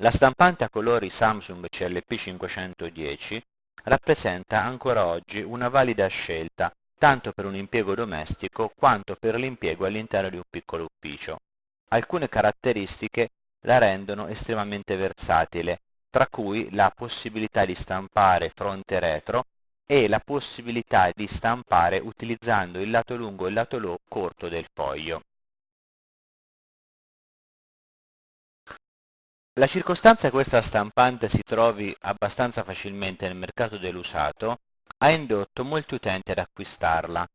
La stampante a colori Samsung CLP 510 rappresenta ancora oggi una valida scelta tanto per un impiego domestico quanto per l'impiego all'interno di un piccolo ufficio. Alcune caratteristiche la rendono estremamente versatile, tra cui la possibilità di stampare fronte retro e la possibilità di stampare utilizzando il lato lungo e il lato corto del foglio. La circostanza che questa stampante si trovi abbastanza facilmente nel mercato dell'usato ha indotto molti utenti ad acquistarla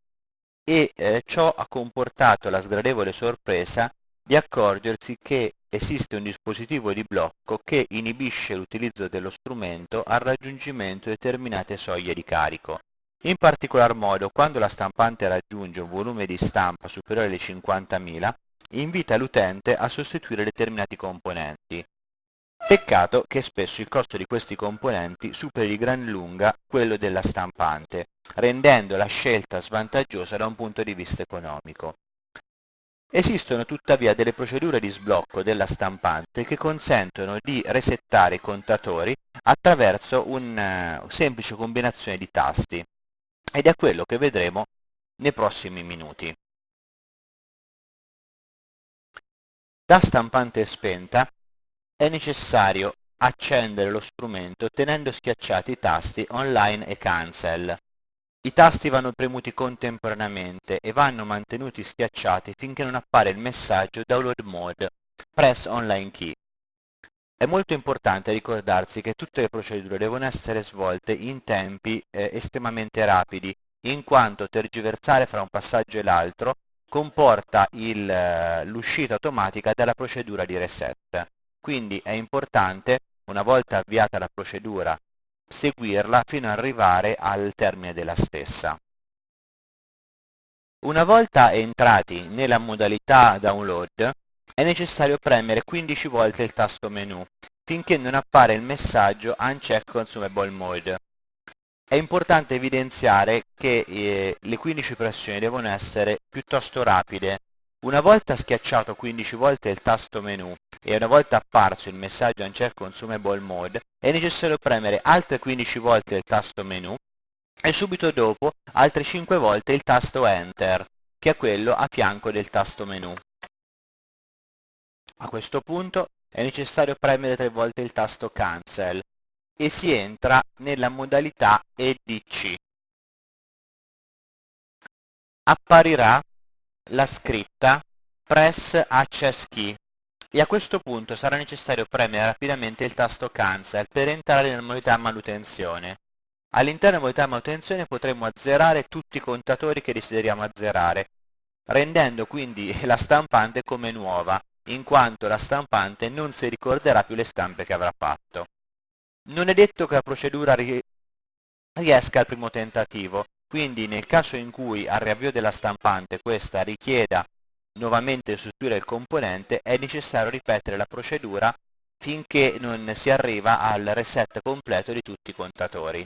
e eh, ciò ha comportato la sgradevole sorpresa di accorgersi che esiste un dispositivo di blocco che inibisce l'utilizzo dello strumento al raggiungimento di determinate soglie di carico. In particolar modo, quando la stampante raggiunge un volume di stampa superiore ai 50.000, invita l'utente a sostituire determinati componenti. Peccato che spesso il costo di questi componenti superi di gran lunga quello della stampante, rendendo la scelta svantaggiosa da un punto di vista economico. Esistono tuttavia delle procedure di sblocco della stampante che consentono di resettare i contatori attraverso una uh, semplice combinazione di tasti ed è quello che vedremo nei prossimi minuti. Da stampante spenta è necessario accendere lo strumento tenendo schiacciati i tasti Online e Cancel. I tasti vanno premuti contemporaneamente e vanno mantenuti schiacciati finché non appare il messaggio Download Mode, Press Online Key. È molto importante ricordarsi che tutte le procedure devono essere svolte in tempi eh, estremamente rapidi, in quanto tergiversare fra un passaggio e l'altro comporta eh, l'uscita automatica della procedura di reset. Quindi è importante, una volta avviata la procedura, seguirla fino ad arrivare al termine della stessa. Una volta entrati nella modalità download, è necessario premere 15 volte il tasto menu, finché non appare il messaggio Uncheck Consumable Mode. È importante evidenziare che eh, le 15 pressioni devono essere piuttosto rapide, una volta schiacciato 15 volte il tasto menu e una volta apparso il messaggio Uncheck Consumable Mode, è necessario premere altre 15 volte il tasto menu e subito dopo altre 5 volte il tasto Enter, che è quello a fianco del tasto menu. A questo punto è necessario premere 3 volte il tasto Cancel e si entra nella modalità EDC. Apparirà la scritta Press Access Key e a questo punto sarà necessario premere rapidamente il tasto Cancel per entrare nella modalità manutenzione. All'interno della modalità manutenzione potremo azzerare tutti i contatori che desideriamo azzerare, rendendo quindi la stampante come nuova, in quanto la stampante non si ricorderà più le stampe che avrà fatto. Non è detto che la procedura riesca al primo tentativo, quindi nel caso in cui al riavvio della stampante questa richieda nuovamente sostituire il componente è necessario ripetere la procedura finché non si arriva al reset completo di tutti i contatori.